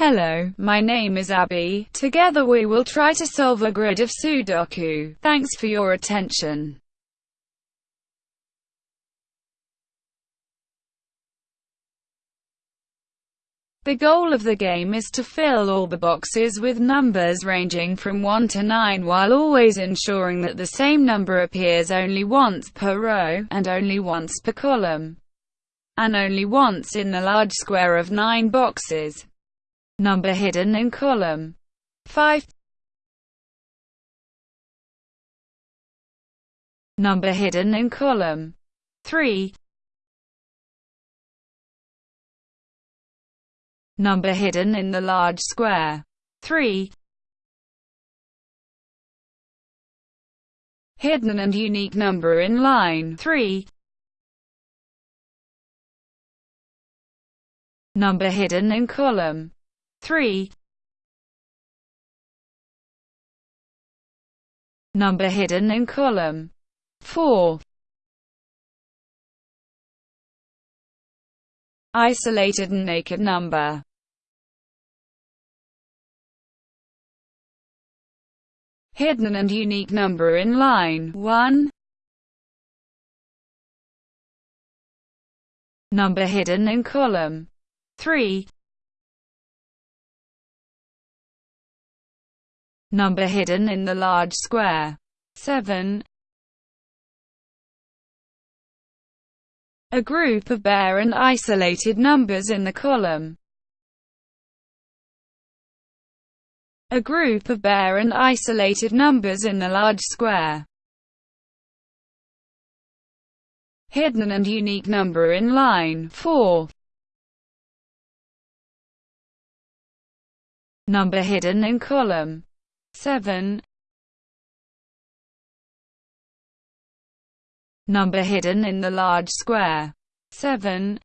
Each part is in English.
Hello, my name is Abby. Together we will try to solve a grid of Sudoku. Thanks for your attention. The goal of the game is to fill all the boxes with numbers ranging from 1 to 9 while always ensuring that the same number appears only once per row, and only once per column, and only once in the large square of 9 boxes. Number hidden in column. 5 Number hidden in column. 3 Number hidden in the large square. 3 Hidden and unique number in line. 3 Number hidden in column 3 Number hidden in column. 4 Isolated and naked number. Hidden and unique number in line. 1 Number hidden in column. 3 Number hidden in the large square. 7. A group of bare and isolated numbers in the column. A group of bare and isolated numbers in the large square. Hidden and unique number in line 4. Number hidden in column 7 Number hidden in the large square. 7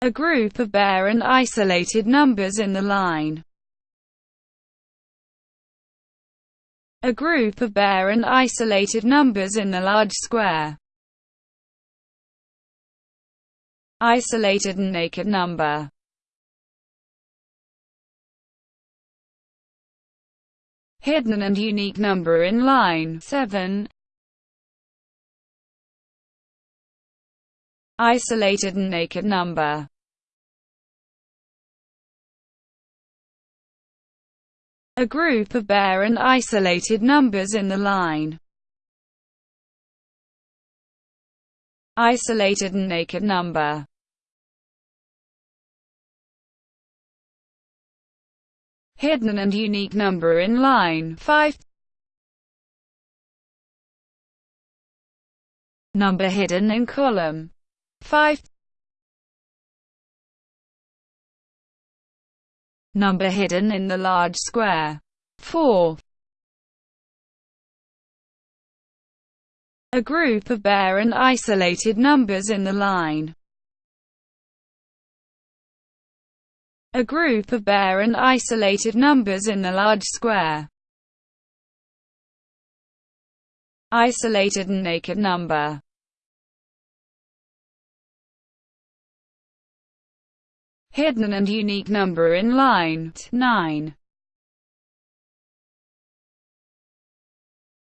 A group of bare and isolated numbers in the line. A group of bare and isolated numbers in the large square. Isolated and naked number. Hidden and unique number in line 7. Isolated and naked number A group of bare and isolated numbers in the line. Isolated and naked number hidden and unique number in line 5. Number hidden in column 5. Number hidden in the large square 4. A group of bare and isolated numbers in the line a group of bare and isolated numbers in the large square. Isolated and naked number Hidden and unique number in line 9.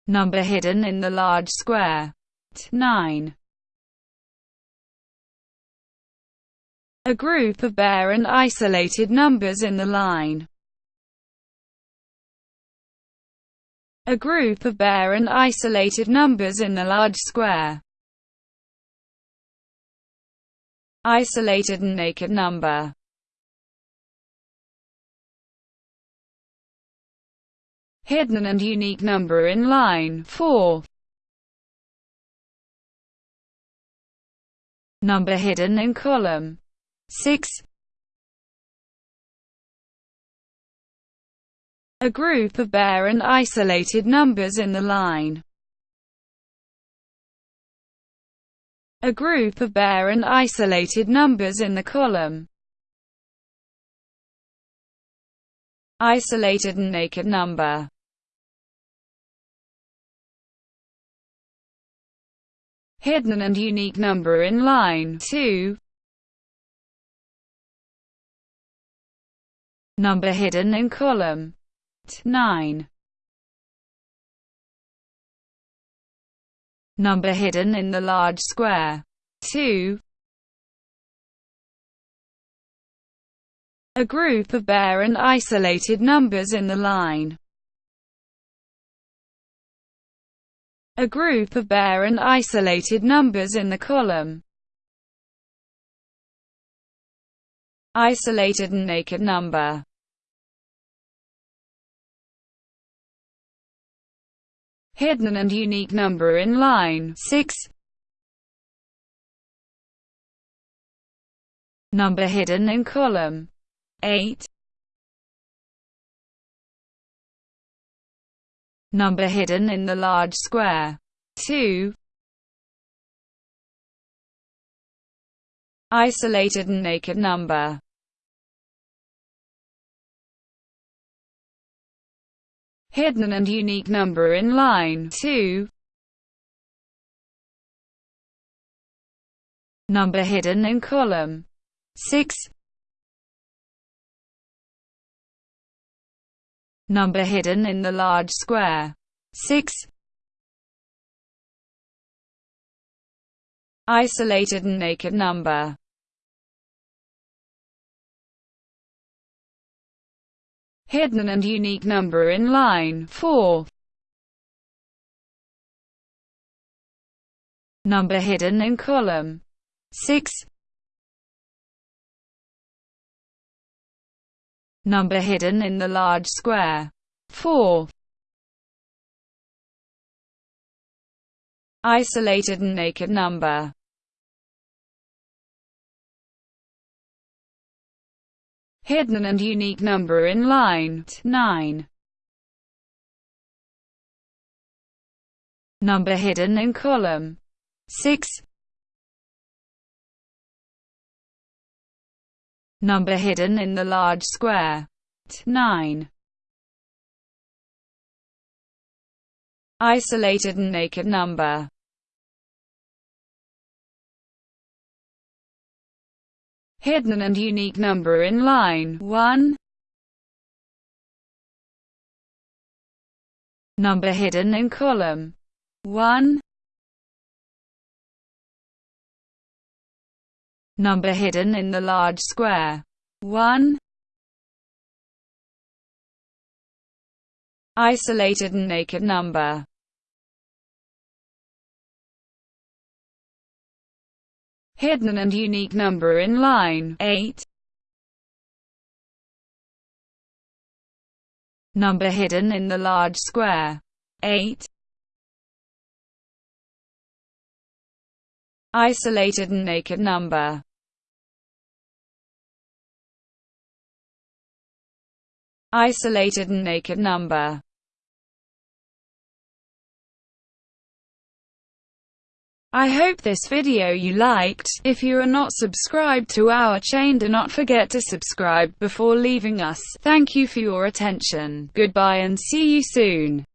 Number hidden in the large square 9. A group of bare and isolated numbers in the line. A group of bare and isolated numbers in the large square. Isolated and naked number. Hidden and unique number in line 4. Number hidden in column 6 A group of bare and isolated numbers in the line. A group of bare and isolated numbers in the column. Isolated and naked number. Hidden and unique number in line 2. Number hidden in column 9. Number hidden in the large square 2. A group of bare and isolated numbers in the line. A group of bare and isolated numbers in the column. Isolated and naked number. Hidden and unique number in line 6. Number hidden in column 8. Number hidden in the large square 2. Isolated and naked number hidden and unique number in line 2. Number hidden in column 6. Number hidden in the large square 6. Isolated and naked number hidden and unique number in line 4. Number hidden in column 6. Number hidden in the large square 4. Isolated and naked number hidden and unique number in line 9. Number hidden in column 6. Number hidden in the large square 9. Isolated and naked number hidden and unique number in line 1. Number hidden in column 1. Number hidden in the large square 1. Isolated and naked number hidden and unique number in line 8. Number hidden in the large square 8. Isolated and naked number Isolated and naked number I hope this video you liked. If you are not subscribed to our chain do not forget to subscribe before leaving us. Thank you for your attention. Goodbye and see you soon.